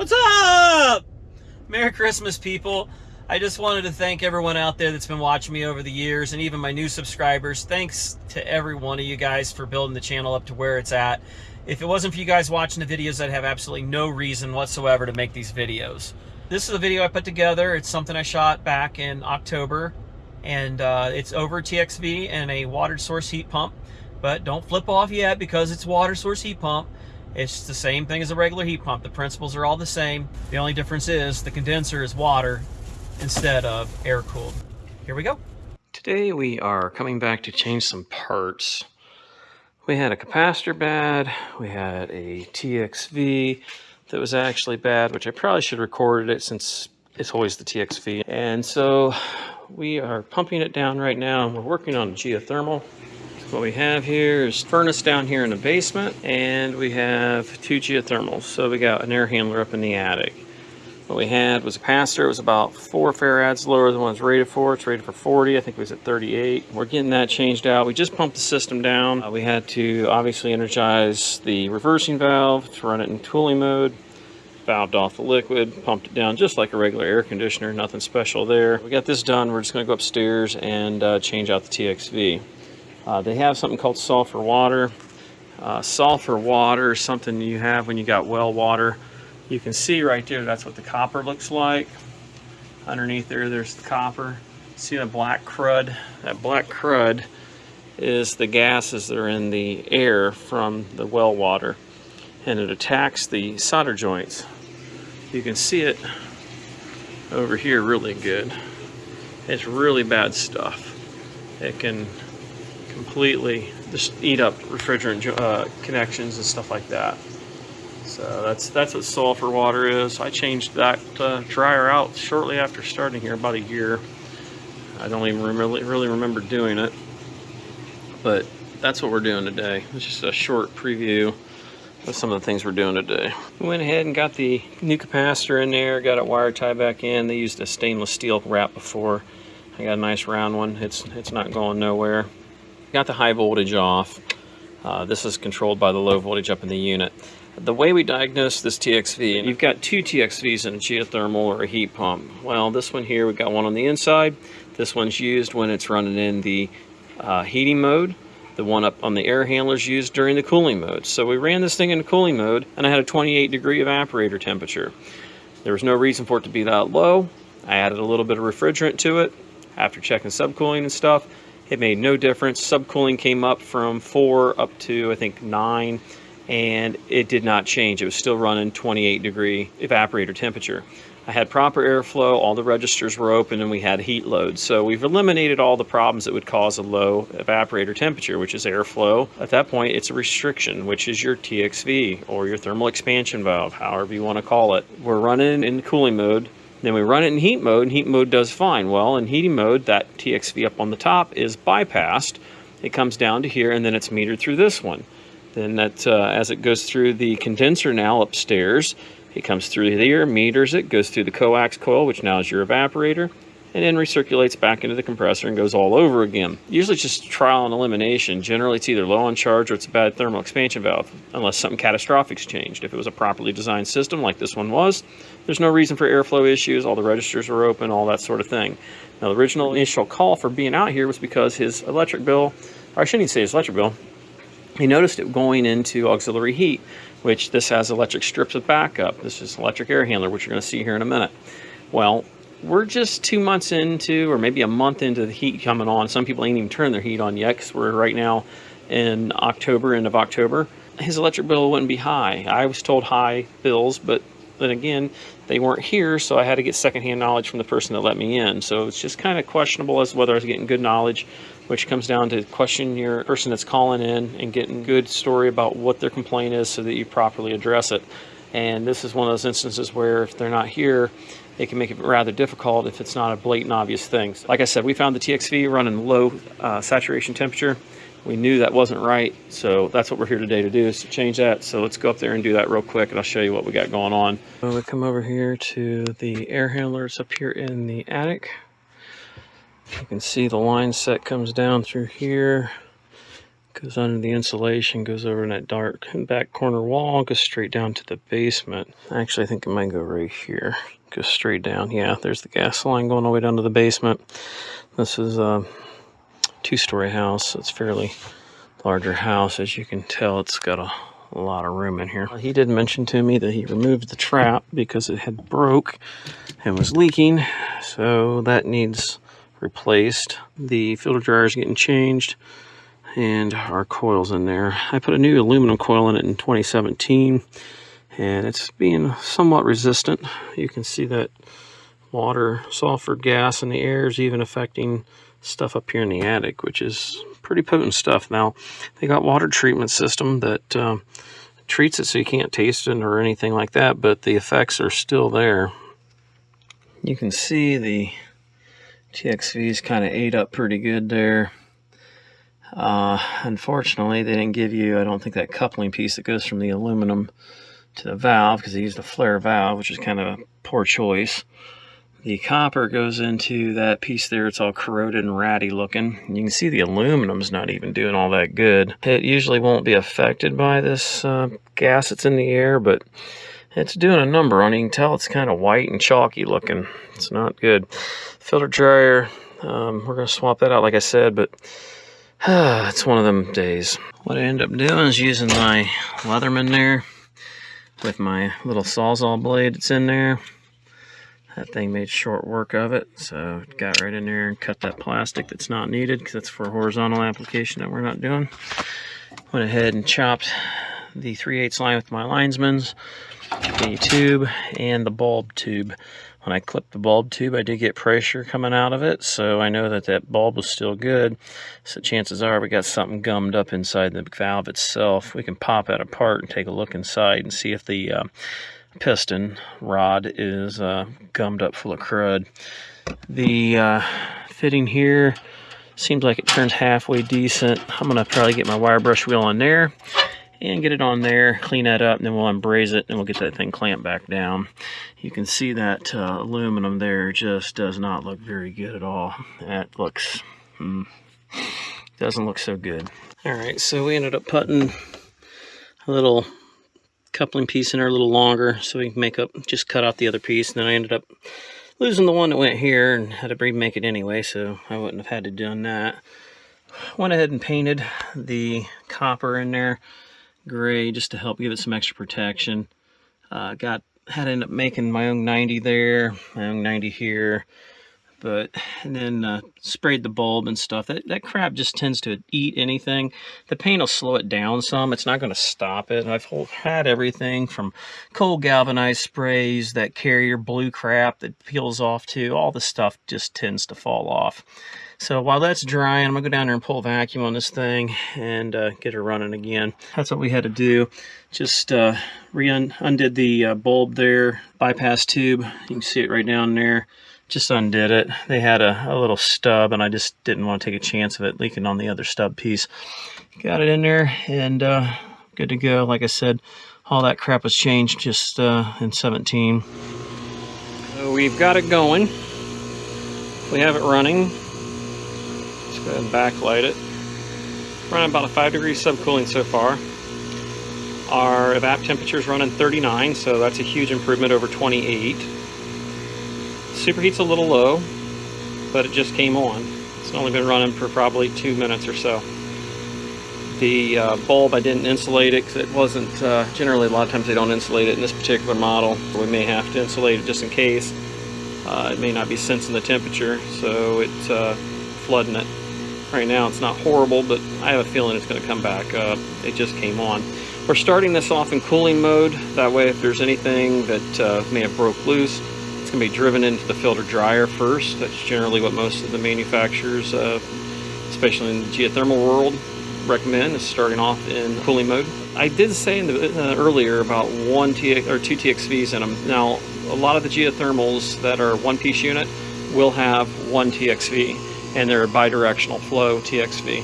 What's up? Merry Christmas, people. I just wanted to thank everyone out there that's been watching me over the years and even my new subscribers. Thanks to every one of you guys for building the channel up to where it's at. If it wasn't for you guys watching the videos, I'd have absolutely no reason whatsoever to make these videos. This is a video I put together. It's something I shot back in October and uh, it's over TXV and a water source heat pump. But don't flip off yet because it's water source heat pump. It's the same thing as a regular heat pump. The principles are all the same. The only difference is the condenser is water instead of air cooled. Here we go. Today we are coming back to change some parts. We had a capacitor bad, we had a TXV that was actually bad, which I probably should have recorded it since it's always the TXV. And so we are pumping it down right now we're working on geothermal. What we have here is furnace down here in the basement, and we have two geothermals. So we got an air handler up in the attic. What we had was a capacitor. It was about four farads lower than what it's rated for. It's rated for 40. I think it was at 38. We're getting that changed out. We just pumped the system down. Uh, we had to obviously energize the reversing valve to run it in cooling mode. Valved off the liquid, pumped it down just like a regular air conditioner. Nothing special there. We got this done. We're just going to go upstairs and uh, change out the TXV. Uh, they have something called sulfur water. Uh, sulfur water is something you have when you got well water. You can see right there, that's what the copper looks like. Underneath there, there's the copper. See the black crud? That black crud is the gases that are in the air from the well water. And it attacks the solder joints. You can see it over here really good. It's really bad stuff. It can completely just eat up refrigerant uh, connections and stuff like that. So that's that's what sulfur water is. I changed that uh, dryer out shortly after starting here, about a year. I don't even really, really remember doing it, but that's what we're doing today. It's just a short preview of some of the things we're doing today. We went ahead and got the new capacitor in there, got it wire tied back in. They used a stainless steel wrap before. I got a nice round one. It's it's not going nowhere. Got the high voltage off. Uh, this is controlled by the low voltage up in the unit. The way we diagnose this TXV, you've got two TXVs in a geothermal or a heat pump. Well, this one here, we've got one on the inside. This one's used when it's running in the uh, heating mode. The one up on the air handler is used during the cooling mode. So we ran this thing in cooling mode and I had a 28 degree evaporator temperature. There was no reason for it to be that low. I added a little bit of refrigerant to it after checking subcooling and stuff it made no difference. Subcooling came up from 4 up to, I think, 9, and it did not change. It was still running 28 degree evaporator temperature. I had proper airflow, all the registers were open, and we had heat load. So we've eliminated all the problems that would cause a low evaporator temperature, which is airflow. At that point, it's a restriction, which is your TXV or your thermal expansion valve, however you want to call it. We're running in cooling mode then we run it in heat mode, and heat mode does fine. Well, in heating mode, that TXV up on the top is bypassed. It comes down to here, and then it's metered through this one. Then that, uh, as it goes through the condenser now upstairs, it comes through here, meters it, goes through the coax coil, which now is your evaporator, and then recirculates back into the compressor and goes all over again. Usually it's just trial and elimination. Generally it's either low on charge or it's a bad thermal expansion valve, unless something catastrophic's changed. If it was a properly designed system like this one was, there's no reason for airflow issues, all the registers were open, all that sort of thing. Now the original initial call for being out here was because his electric bill, or I shouldn't even say his electric bill, he noticed it going into auxiliary heat, which this has electric strips of backup. This is electric air handler, which you're going to see here in a minute. Well, we're just two months into, or maybe a month into the heat coming on. Some people ain't even turned their heat on yet because we're right now in October, end of October. His electric bill wouldn't be high. I was told high bills, but then again, they weren't here, so I had to get secondhand knowledge from the person that let me in. So it's just kind of questionable as to whether I was getting good knowledge, which comes down to question your person that's calling in and getting good story about what their complaint is so that you properly address it. And this is one of those instances where if they're not here, it can make it rather difficult if it's not a blatant obvious thing. Like I said, we found the TXV running low uh, saturation temperature. We knew that wasn't right, so that's what we're here today to do is to change that. So let's go up there and do that real quick and I'll show you what we got going on. So we come over here to the air handlers up here in the attic. You can see the line set comes down through here, goes under the insulation, goes over in that dark back corner wall, goes straight down to the basement. Actually, I think it might go right here. Goes straight down. Yeah, there's the gas line going all the way down to the basement. This is a two-story house. It's fairly larger house. As you can tell, it's got a, a lot of room in here. He did mention to me that he removed the trap because it had broke and was leaking. So that needs replaced. The filter dryer is getting changed and our coils in there. I put a new aluminum coil in it in 2017 and it's being somewhat resistant. You can see that water, sulfur gas in the air is even affecting stuff up here in the attic, which is pretty potent stuff. Now, they got water treatment system that um, treats it so you can't taste it or anything like that, but the effects are still there. You can see the TXV's kind of ate up pretty good there. Uh, unfortunately, they didn't give you, I don't think, that coupling piece that goes from the aluminum to the valve because they used a flare valve, which is kind of a poor choice. The copper goes into that piece there. It's all corroded and ratty looking. You can see the aluminum's not even doing all that good. It usually won't be affected by this uh, gas that's in the air, but it's doing a number on. You can tell it's kind of white and chalky looking. It's not good. Filter dryer, um, we're going to swap that out like I said, but it's one of them days. What I end up doing is using my Leatherman there with my little Sawzall blade that's in there. That thing made short work of it, so got right in there and cut that plastic that's not needed because that's for horizontal application that we're not doing. Went ahead and chopped the 3 8 line with my linesman's, the tube, and the bulb tube. When I clipped the bulb tube, I did get pressure coming out of it, so I know that that bulb was still good. So chances are we got something gummed up inside the valve itself. We can pop that apart and take a look inside and see if the uh, piston rod is uh, gummed up full of crud. The uh, fitting here seems like it turns halfway decent. I'm going to probably get my wire brush wheel on there and get it on there, clean that up, and then we'll embrace it and we'll get that thing clamped back down. You can see that uh, aluminum there just does not look very good at all. That looks, hmm, doesn't look so good. All right, so we ended up putting a little coupling piece in there a little longer so we can make up, just cut out the other piece. And then I ended up losing the one that went here and had to remake it anyway, so I wouldn't have had to done that. Went ahead and painted the copper in there gray just to help give it some extra protection. Uh, got had to end up making my own 90 there, my own 90 here, but and then uh, sprayed the bulb and stuff. That that crap just tends to eat anything. The paint will slow it down some. It's not going to stop it. I've had everything from cold galvanized sprays, that Carrier blue crap that peels off too. All the stuff just tends to fall off. So while that's drying, I'm gonna go down there and pull vacuum on this thing and uh, get her running again. That's what we had to do. Just uh, re-undid the uh, bulb there, bypass tube. You can see it right down there. Just undid it. They had a, a little stub and I just didn't want to take a chance of it leaking on the other stub piece. Got it in there and uh, good to go. Like I said, all that crap was changed just uh, in 17. So we've got it going. We have it running go ahead and backlight it. Running about a 5 degree subcooling so far. Our evap temperature is running 39, so that's a huge improvement over 28. Superheat's a little low, but it just came on. It's only been running for probably two minutes or so. The uh, bulb, I didn't insulate it because it wasn't, uh, generally a lot of times they don't insulate it in this particular model. We may have to insulate it just in case. Uh, it may not be sensing the temperature, so it's uh, flooding it. Right now it's not horrible, but I have a feeling it's going to come back up. It just came on. We're starting this off in cooling mode. That way if there's anything that uh, may have broke loose, it's going to be driven into the filter dryer first. That's generally what most of the manufacturers, uh, especially in the geothermal world, recommend is starting off in cooling mode. I did say in the, uh, earlier about one TX, or two TXVs in them. Now, a lot of the geothermals that are one-piece unit will have one TXV and they're a bidirectional flow TXV.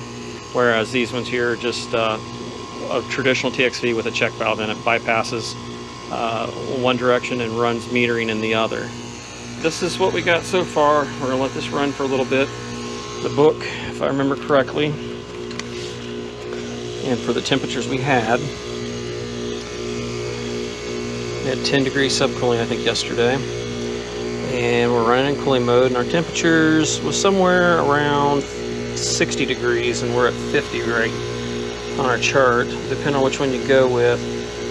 Whereas these ones here are just uh, a traditional TXV with a check valve in it, bypasses uh, one direction and runs metering in the other. This is what we got so far. We're gonna let this run for a little bit. The book, if I remember correctly, And for the temperatures we had, we had 10 degrees subcooling, I think, yesterday. And we're running in cooling mode, and our temperatures was somewhere around 60 degrees, and we're at 50 right on our chart. Depending on which one you go with,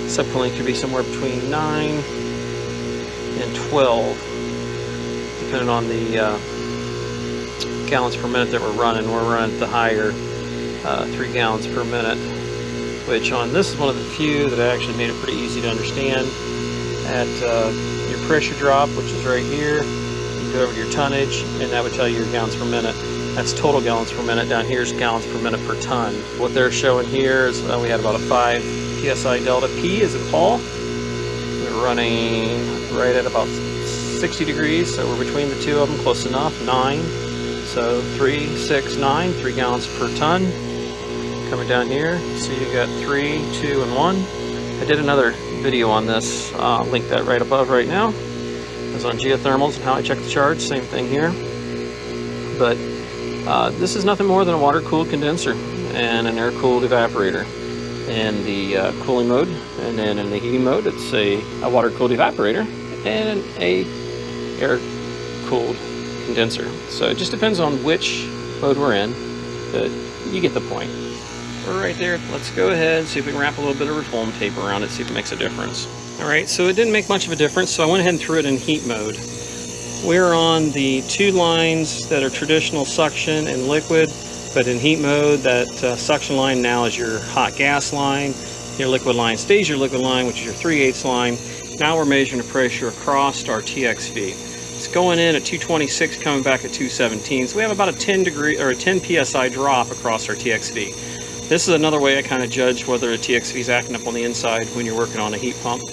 subcooling could be somewhere between 9 and 12, depending on the uh, gallons per minute that we're running. We're running the higher uh, 3 gallons per minute, which on this is one of the few that I actually made it pretty easy to understand. At uh, pressure drop, which is right here, you go over to your tonnage, and that would tell you your gallons per minute. That's total gallons per minute. Down here is gallons per minute per ton. What they're showing here is uh, we had about a 5 psi delta. P is in Paul. We're running right at about 60 degrees, so we're between the two of them, close enough. 9. So 3, 6, 9, 3 gallons per ton. Coming down here, so you got 3, 2, and 1. I did another video on this, uh, link that right above right now. It's on geothermals and how I check the charge, same thing here. But uh, this is nothing more than a water-cooled condenser and an air-cooled evaporator in the uh, cooling mode. And then in the heating mode, it's a, a water-cooled evaporator and a air-cooled condenser. So it just depends on which mode we're in, but you get the point. Right there. Let's go ahead, and see if we can wrap a little bit of foam tape around it, see if it makes a difference. All right, so it didn't make much of a difference, so I went ahead and threw it in heat mode. We're on the two lines that are traditional suction and liquid, but in heat mode, that uh, suction line now is your hot gas line. Your liquid line stays your liquid line, which is your 3 8 line. Now we're measuring the pressure across our TXV. It's going in at 226, coming back at 217. So we have about a 10 degree or a 10 psi drop across our TXV. This is another way I kind of judge whether a TXV is acting up on the inside when you're working on a heat pump.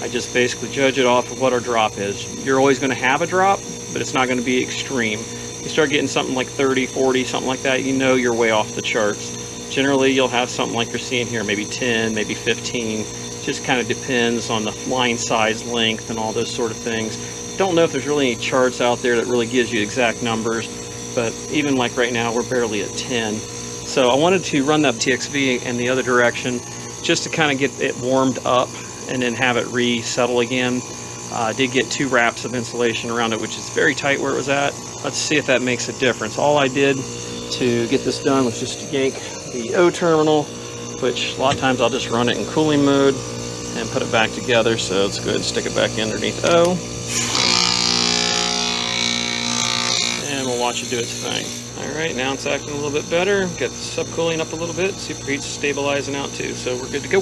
I just basically judge it off of what our drop is. You're always going to have a drop, but it's not going to be extreme. You start getting something like 30, 40, something like that, you know you're way off the charts. Generally, you'll have something like you're seeing here, maybe 10, maybe 15. Just kind of depends on the line size, length, and all those sort of things. Don't know if there's really any charts out there that really gives you exact numbers, but even like right now, we're barely at 10. So I wanted to run that TXV in the other direction just to kind of get it warmed up and then have it resettle again. Uh, I did get two wraps of insulation around it, which is very tight where it was at. Let's see if that makes a difference. All I did to get this done was just yank the O terminal, which a lot of times I'll just run it in cooling mode and put it back together. So let's go ahead and stick it back underneath O. And we'll watch it do its thing. All right, now it's acting a little bit better. Get the subcooling up a little bit. Superheat's stabilizing out too, so we're good to go.